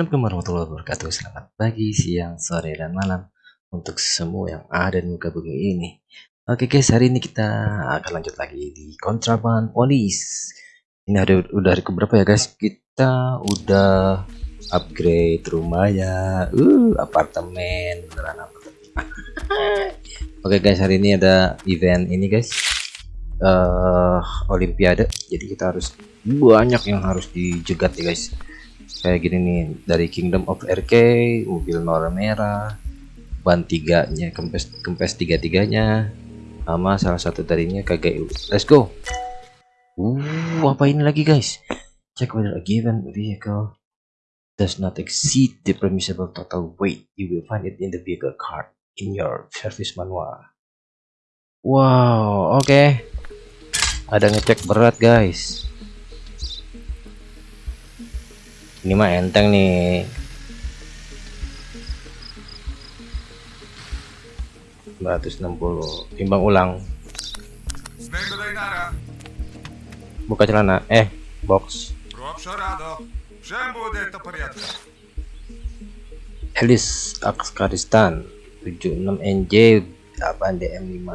Assalamualaikum warahmatullahi wabarakatuh. Selamat pagi, siang, sore, dan malam Untuk semua yang ada di muka bumi ini. Oke guys, hari ini kita akan lanjut lagi di Kontraban Polis. Ini ada udah hari keberapa ya guys? Kita udah upgrade rumah ya. Uh, Apartemen Beneran apartemen. Oke guys, hari ini ada event ini guys. Uh, Olimpiade. Jadi kita harus banyak yang harus dijegat ya guys kayak gini nih dari Kingdom of RK mobil warna merah ban tiganya kempes kempes tiga tiganya sama salah satu darinya KGU let's go! Uh apa ini lagi guys? Check whether a given vehicle does not exceed the permissible total weight. You will find it in the vehicle card in your service manual. Wow oke. Okay. ada ngecek berat guys ini mah enteng nih. Puluh. Timbang ulang. Buka celana. Eh box. Elis Afghanistan 76 NJ 8 DM5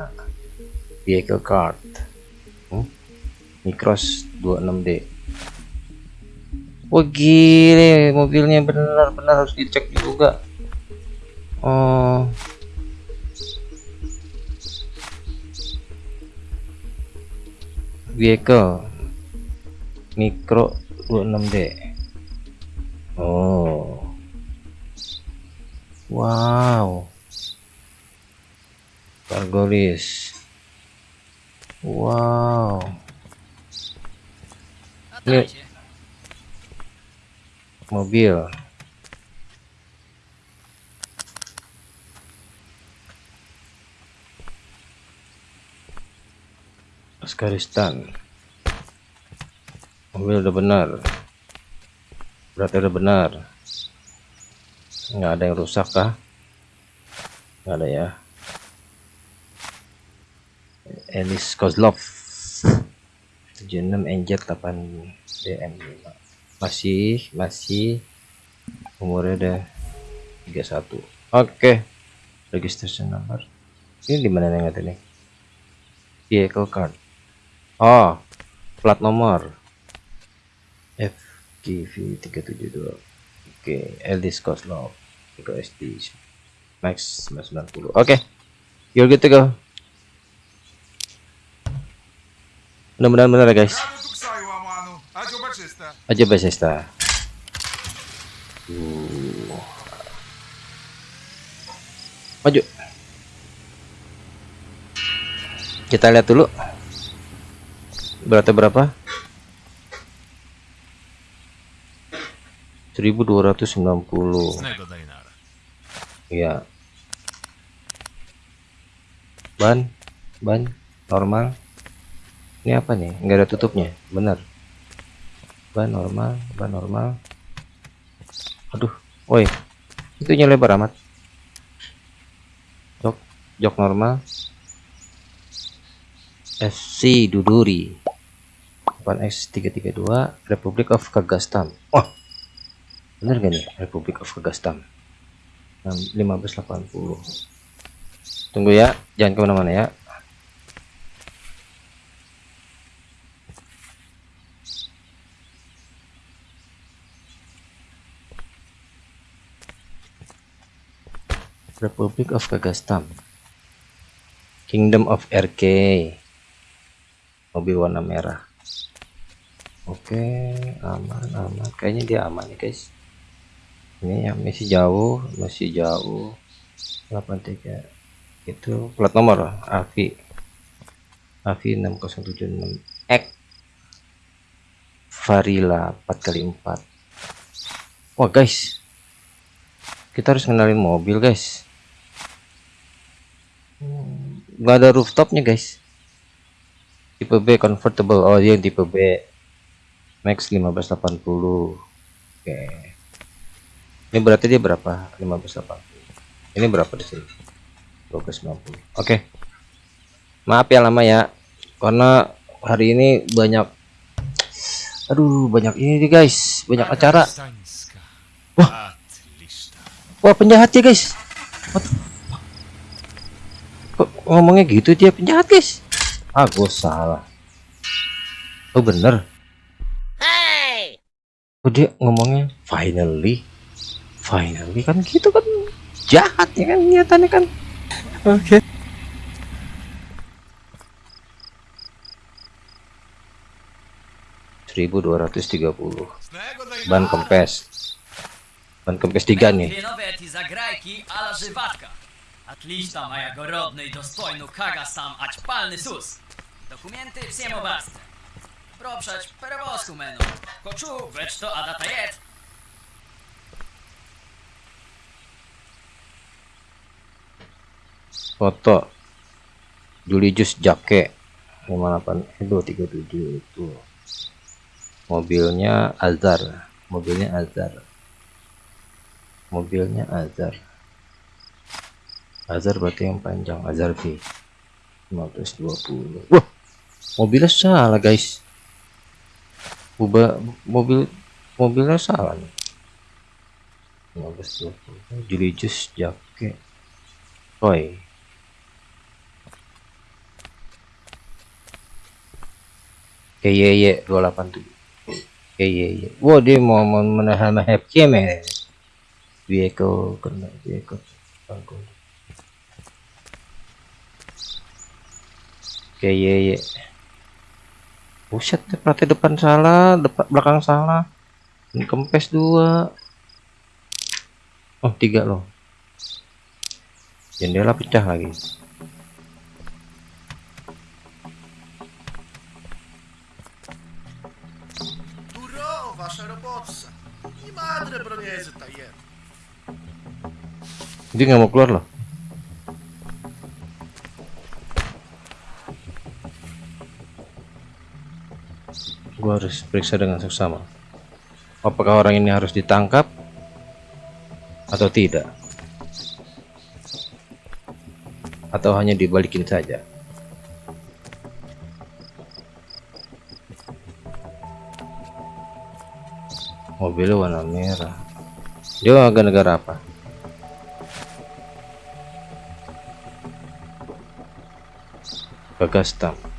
vehicle card. Hmm? Micros 26D Wah gile mobilnya benar-benar harus dicek juga. Oh. Vehicle Micro 26D. Oh. Wow. Cargo. Wow. Ini mobil. Afghanistan mobil udah benar. Berarti udah benar. Nggak ada yang rusak kah? Nggak ada ya. Elis Kozlov. 76 NJ 8 DM 5 masih masih. Umurnya udah 31 oke. Okay. registration number ini di mana nih nggak nih? Vehicle card. Oh plat nomor. FGV 372 oke okay. Eldis Koslov SD Max 990 oke. Okay. you're good to go. Mudah-mudahan benar ya guys aja Bethesda uh. maju. Kita lihat dulu. Beratnya berapa? 1290 ya ban ban normal. Ini apa nih? Enggak ada tutupnya. Benar ban normal ban normal. Aduh woi. Itunya lebar amat. Jok jok normal. FC Duduri. 8X332 Republic of Kazakhstan. Wah. Bener gak nih Republic of Kazakhstan? 1580 tunggu ya jangan ke mana-mana ya Republic of Kazakhstan. Kingdom of RK mobil warna merah. Oke aman aman. Kayaknya dia aman nih guys. Ini yang masih jauh masih jauh. 83 itu plat nomor AVI AVI 6076 X. Varila 4 kali 4 wah guys. Kita harus kenalin mobil guys nggak ada rooftopnya guys. Tipe B convertible. Oh yang tipe B. Max 1580 oke. Okay. ini berarti dia berapa? 1580 ini berapa di sini? 1290 oke. Okay. maaf ya lama ya. Karena hari ini banyak aduh banyak ini nih guys. Banyak acara. Wah. Wah penjahat ya guys. What? Kok ngomongnya gitu dia penjahat guys? Ah gue salah. Oh bener. Oh dia ngomongnya finally, finally kan gitu kan jahat ya kan niatannya kan. Oke. Seribu dua ratus tiga puluh ban kempes ban kempes tiga nih Kliszta moja gorodnej do spojnu kaga sam, ać palny sus. Dokumenty wsiemo basta. Proprzeć perewozku menu. Koczu, wecz to adata jed. Foto Julius Jake 58 itu 37 itu mobilnya Azar mobilnya Azar mobilnya Azar Azar berarti yang panjang Azar V. 520 wah. Mobilnya salah guys. Ubah mobil mobilnya salah nih. 1520 Julius Jake Roy KYY 287 KYY Wah dia mau menahan mahep keme Vehicle kena vehicle bangku KYY Buset deh pelatih depan salah depan belakang salah. Ini kempes dua. Oh tiga loh. Jendela pecah lagi. Dia nggak mau keluar loh gua harus periksa dengan seksama. Apakah orang ini harus ditangkap atau tidak? Atau hanya dibalikin saja? Mobilnya warna merah. Dia warga negara apa? Kagastam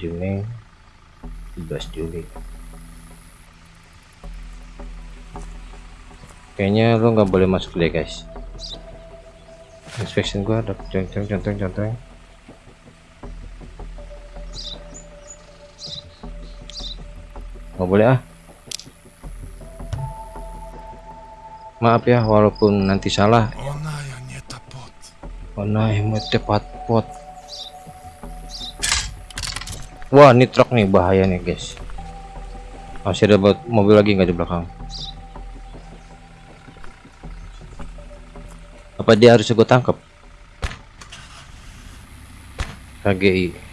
7 Mei 17 Juli. Kayaknya lo nggak boleh masuk deh guys. Inspection gua ada. Contoh contoh contoh nggak boleh ah. Maaf ya walaupun nanti salah. Ona ja nie ta pot. Mana yang tepat pot wah ini truk nih bahaya nih guys. Masih ada mobil lagi nggak di belakang? Apa dia harus gue tangkap? KGI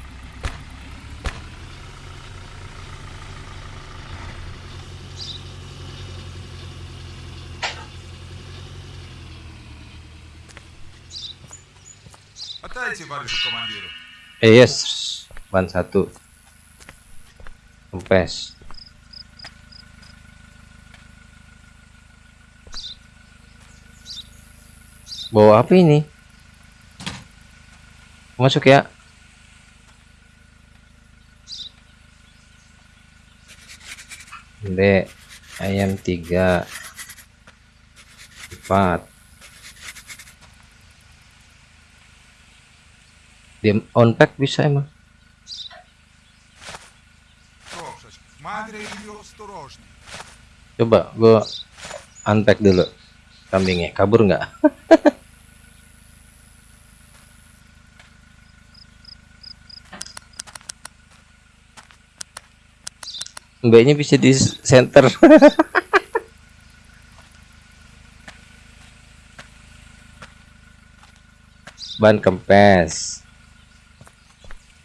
Eh yes, ban satu kempes bawa apa ini. Masuk ya? B ayam tiga. Empat. Dia on pack bisa emang coba gua unpack dulu kambingnya. Kabur nggak? Mbaknya bisa di center. Ban kempes.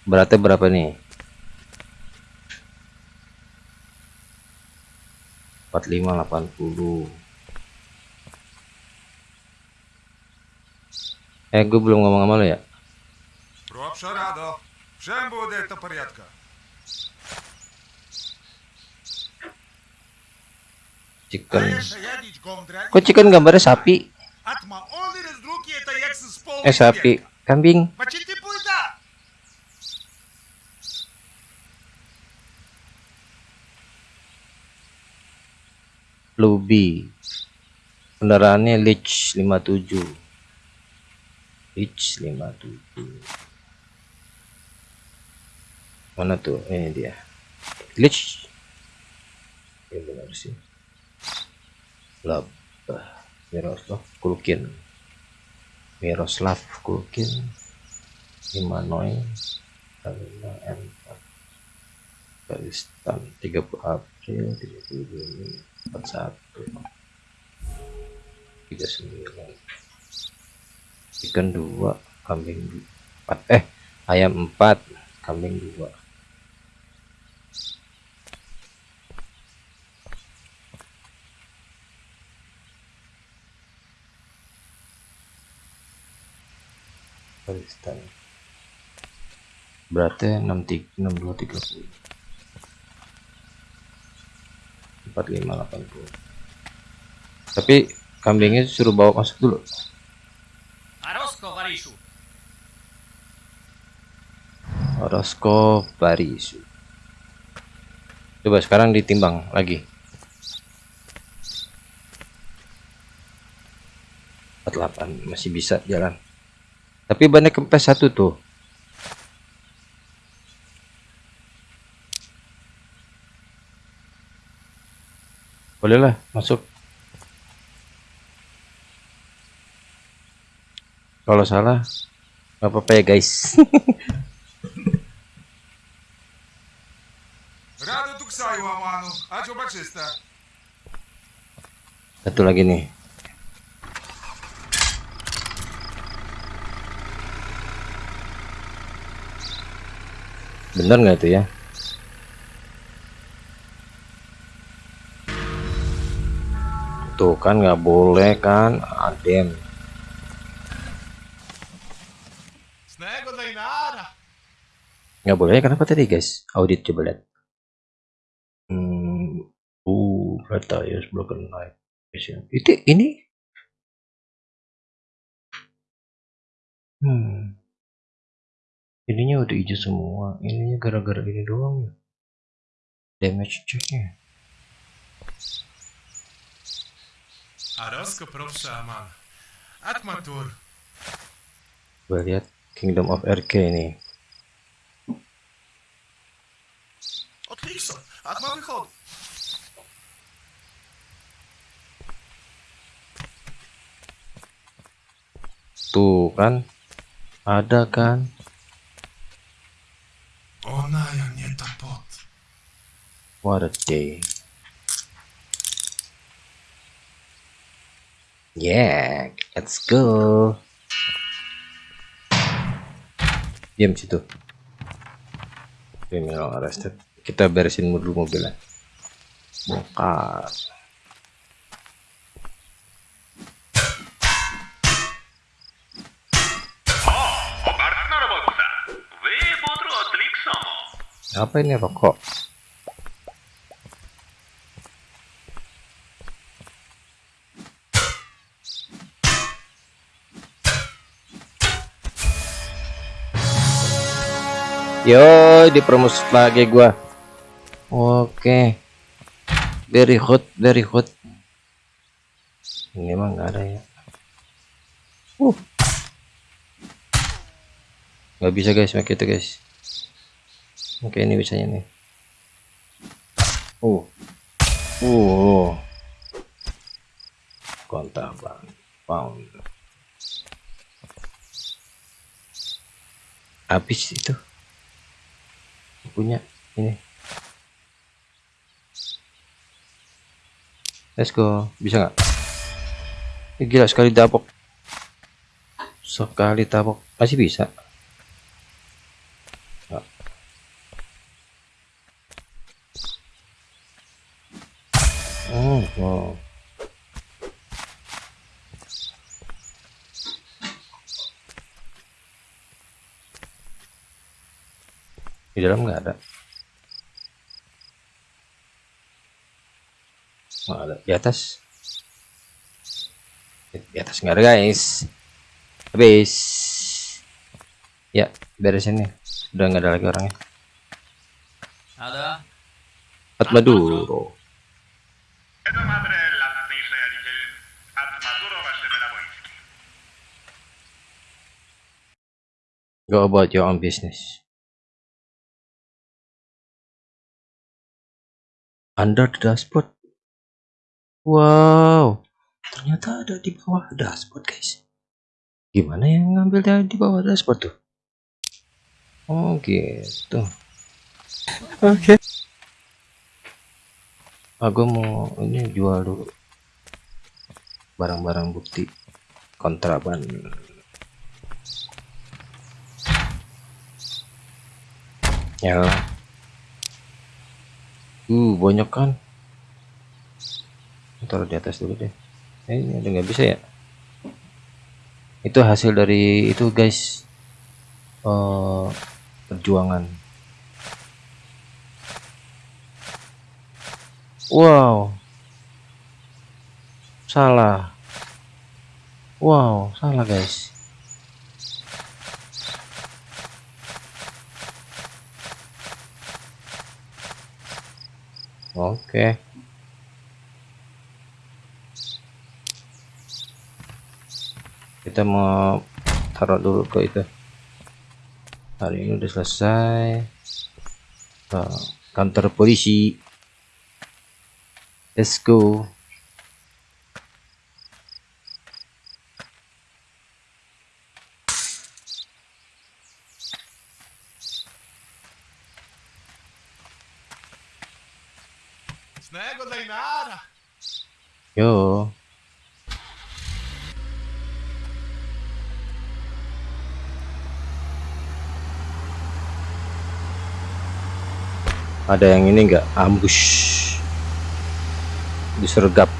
Beratnya berapa nih 4580 eh gue belum ngomong sama lo ya? Chicken. Kok chicken gambarnya sapi? Eh sapi. kambing. Luby kendaraannya Leach 57 Leach 57 mana tuh? Ini dia. Leach ini benar sih. Lab. Miroslav Kulkin. Miroslav Kulkin. Imanoi Karina M4 Pakistan 30 April 30 Juni 41 39 ikan 2 kambing 4 eh ayam 4 kambing 2 Pakistan berarti 63 62 30 4580 tapi kambingnya suruh bawa masuk dulu. Orosko Barisu coba sekarang ditimbang lagi. 48 masih bisa jalan. Tapi banyak kempes satu tuh. bolehlah masuk. Kalau salah nggak apa-apa ya guys. Satu lagi nih. Bener nggak itu ya? tuh kan nggak boleh kan adem nggak boleh kenapa tadi guys? Audit coba lihat. Hmm uh kata use broken light itu ini? Hmm. Ininya udah hijau semua. Ininya gara-gara ini doang ya. Damage checknya. Ароска профша Аман. Атматур. gue lihat Kingdom of RK ini Отлично. Атма выход. tuh kan ada kan Она я не топот. what a day Yeah, let's go. Diam situ. Criminal arrested. Kita beresin dulu mobilnya. Bongkar. Apa ini rokok? Yo dipromus lagi gua oke very hot very hot ini mah nggak ada ya uh nggak bisa guys pakai itu guys Oke ini bisanya nih. Uh. Uh. Bang. Pound. Habis itu. Punya ini. Let's go. Bisa nggak? Eh, gila sekali tabok. Sekali tabok. Masih bisa. Nggak. Oh, wow. Di dalam nggak ada? Nggak ada. Di atas? Di atas nggak ada guys. Habis. Ya beresin nih udah nggak ada lagi orangnya. Ada. Atmaduro, go about your own business. Under the dashboard. Wow. Ternyata ada di bawah dashboard guys. Gimana yang ngambil dari di bawah dashboard tuh? Oh gitu. Oke. Aku mau ini jual dulu. Barang-barang bukti kontraban. Ya uh banyak kan? Taruh di atas dulu deh. Eh, ini ada nggak bisa ya? Itu hasil dari itu guys. Eh perjuangan. Wow. Salah. Wow salah guys oke. Kita mau taruh dulu ke itu. Hari ini udah selesai. Kantor polisi. Let's go yo. Ada yang ini enggak ambush. Disergap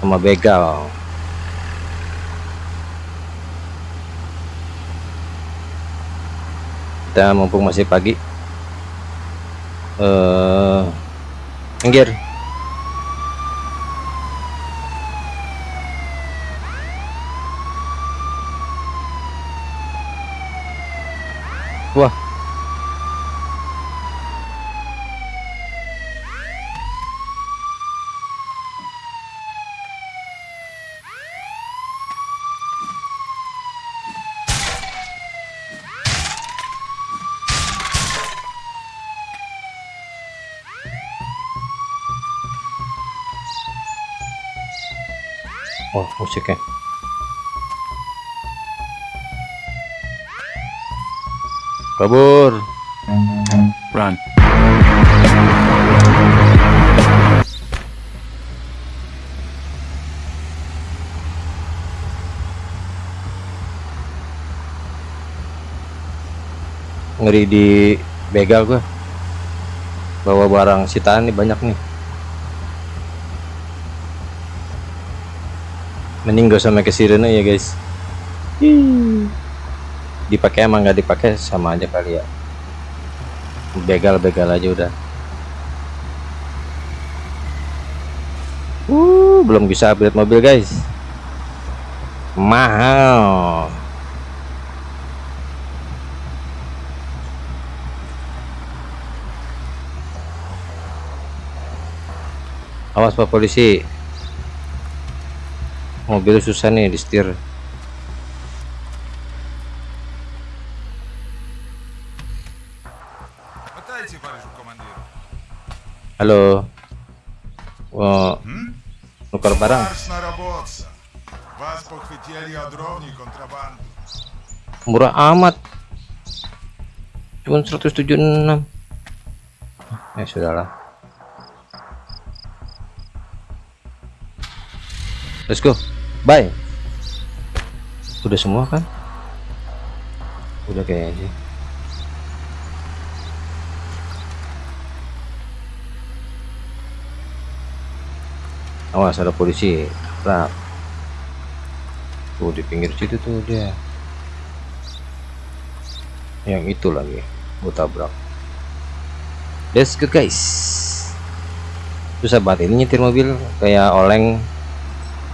sama begal. Kita mumpung masih pagi. Eh wah oh musiknya kabur. Run. ngeri di begal gua. Bawa barang sitaan nih banyak nih mending gak usah make sirene ya guys. Dipakai emang nggak dipakai sama aja kali ya. Begal begal aja udah. Uh belum bisa upgrade mobil guys. Mahal. Awas pak polisi mobil susah nih di setir. Halo. Wow. nukar barang. Murah amat. Cuma 176 ya sudahlah. Let's go bye. Udah semua kan? Udah kayaknya. Awas ada polisi. Tabrak tuh di pinggir situ tuh dia. Yang itu lagi gua tabrak. Let's go guys. Susah banget ini nyetir mobil kayak oleng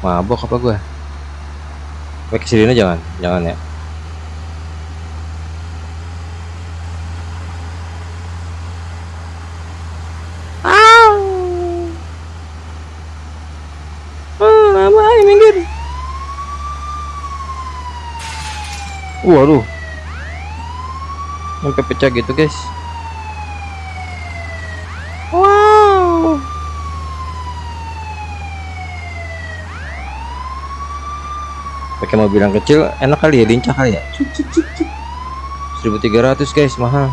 mabok apa gua? Pakai sirine jangan. Jangan ya. Waduh, sampai pecah gitu guys. Wow. Pakai mobil yang kecil enak kali ya lincah kali ya. 1300 guys mahal.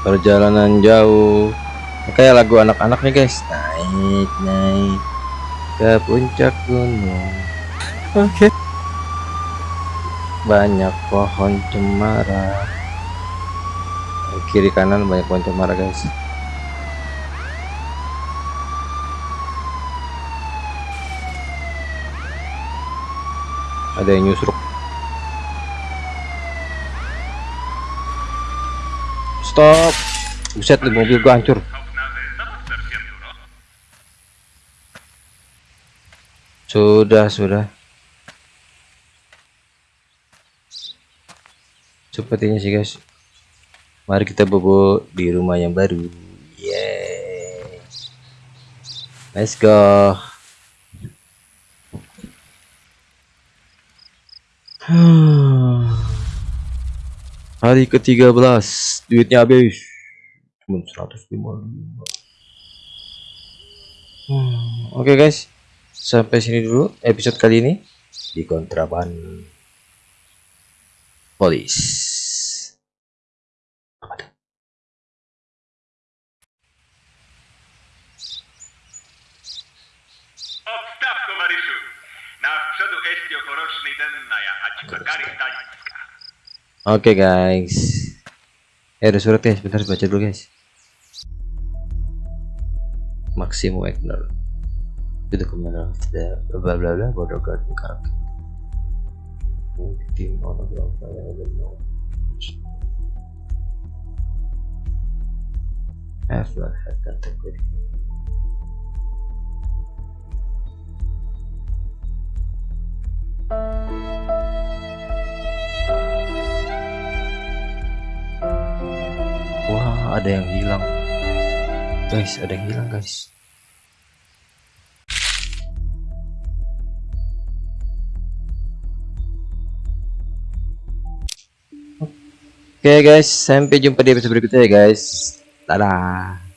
Perjalanan jauh. Kayak lagu anak-anak nih guys. Naik naik ke puncak gunung. Oke banyak pohon cemara. Kiri kanan banyak pohon cemara guys. Ada yang nyusruk. Stop. Buset nih mobil gua hancur. Sudah sudah sepertinya sih guys. Mari kita bobo di rumah yang baru. Yeay let's go. Hari ke-13. Duitnya habis. Cuma 155 hmm, oke guys. Sampai sini dulu episode kali ini. Di kontraban. Polis Oke guys. Eh ada surat guys. Bentar baca dulu guys. Maximo Wagner. Itu dokumen tidak bla bla bla bodoh garden karakter Tim orang saya Have not had contact with him Wah, ada yang hilang. Guys, ada yang hilang, guys. Oke guys, sampai jumpa di episode berikutnya ya guys. Dadah.